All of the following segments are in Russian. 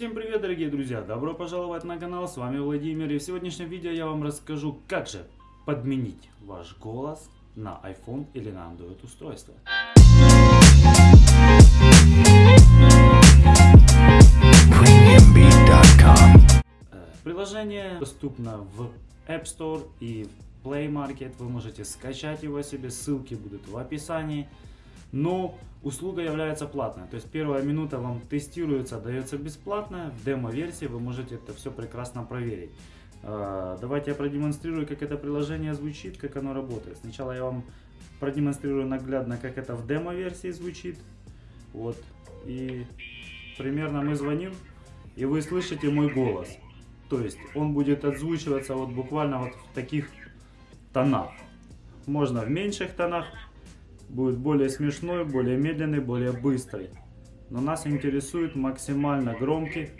Всем привет, дорогие друзья! Добро пожаловать на канал, с вами Владимир. И в сегодняшнем видео я вам расскажу, как же подменить ваш голос на iPhone или на Android устройство. Э, Приложение доступно в App Store и в Play Market. Вы можете скачать его себе, ссылки будут в описании. Но услуга является платной. То есть первая минута вам тестируется, дается бесплатно. В демо-версии вы можете это все прекрасно проверить. Э, Давайте я продемонстрирую, как это приложение звучит, как оно работает. Сначала я вам продемонстрирую наглядно, как это в демо-версии звучит. Вот. И примерно мы звоним, и вы слышите мой голос. То есть он будет отзвучиваться вот буквально вот в таких тонах. Можно в меньших тонах, будет более смешной, более медленный, более быстрый. Но нас интересует максимально громкий.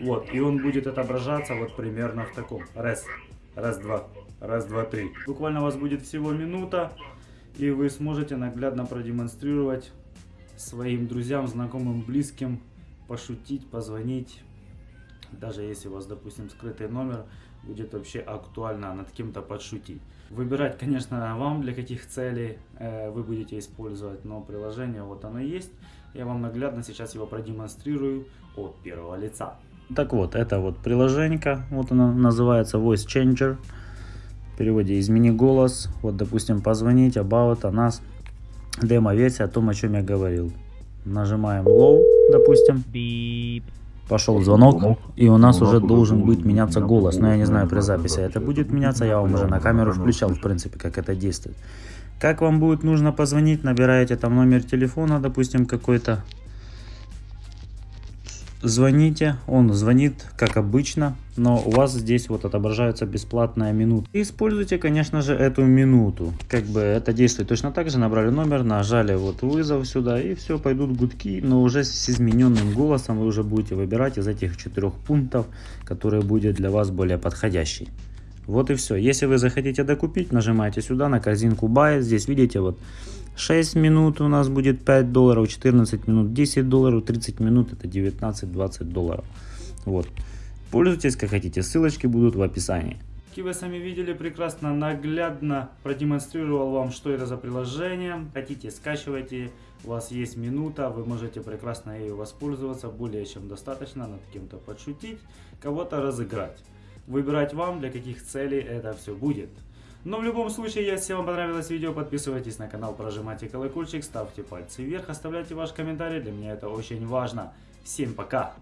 Вот, и он будет отображаться вот примерно в таком. Раз, раз, два, раз, два, три. Буквально у вас будет всего минута, и вы сможете наглядно продемонстрировать своим друзьям, знакомым, близким, пошутить, позвонить. Даже если у вас, допустим, скрытый номер, будет вообще актуально над кем-то подшутить. Выбирать, конечно, вам для каких целей э, вы будете использовать, но приложение вот оно есть. Я вам наглядно сейчас его продемонстрирую от первого лица. Так вот, это вот приложенька, вот оно называется Voice Changer. В переводе измени голос, вот допустим позвонить, about, о нас, демо-версия о том, о чем я говорил. Нажимаем low, допустим. Пошел звонок, и у нас уже должен быть меняться голос. Но я не знаю, при записи это будет меняться, я вам уже на камеру включал, в принципе, как это действует. Как вам будет нужно позвонить, набираете там номер телефона, допустим, какой-то. Звоните, он звонит, как обычно, но у вас здесь вот отображается бесплатная минута. И используйте, конечно же, эту минуту. Как бы это действует точно так же, набрали номер, нажали вот вызов сюда, и все, пойдут гудки, но уже с измененным голосом вы уже будете выбирать из этих четырех пунктов, который будет для вас более подходящий. Вот и все. Если вы захотите докупить, нажимаете сюда на корзинку Buy. Здесь видите вот 6 минут у нас будет 5 долларов, 14 минут 10 долларов, 30 минут это 19-20 долларов. Вот. Пользуйтесь как хотите, ссылочки будут в описании. Как вы сами видели, прекрасно наглядно продемонстрировал вам, что это за приложение. Хотите, скачивайте, у вас есть минута, вы можете прекрасно ею воспользоваться, более чем достаточно, над кем-то подшутить, кого-то разыграть. Выбирать вам, для каких целей это все будет. Но в любом случае, если вам понравилось видео, подписывайтесь на канал, прожимайте колокольчик, ставьте пальцы вверх, оставляйте ваш комментарий, для меня это очень важно. Всем пока!